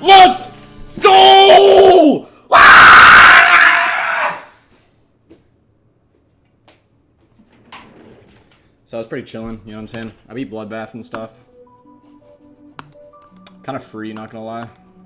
Let's go! So I was pretty chilling, you know what I'm saying? I beat Bloodbath and stuff. Kind of free, not gonna lie.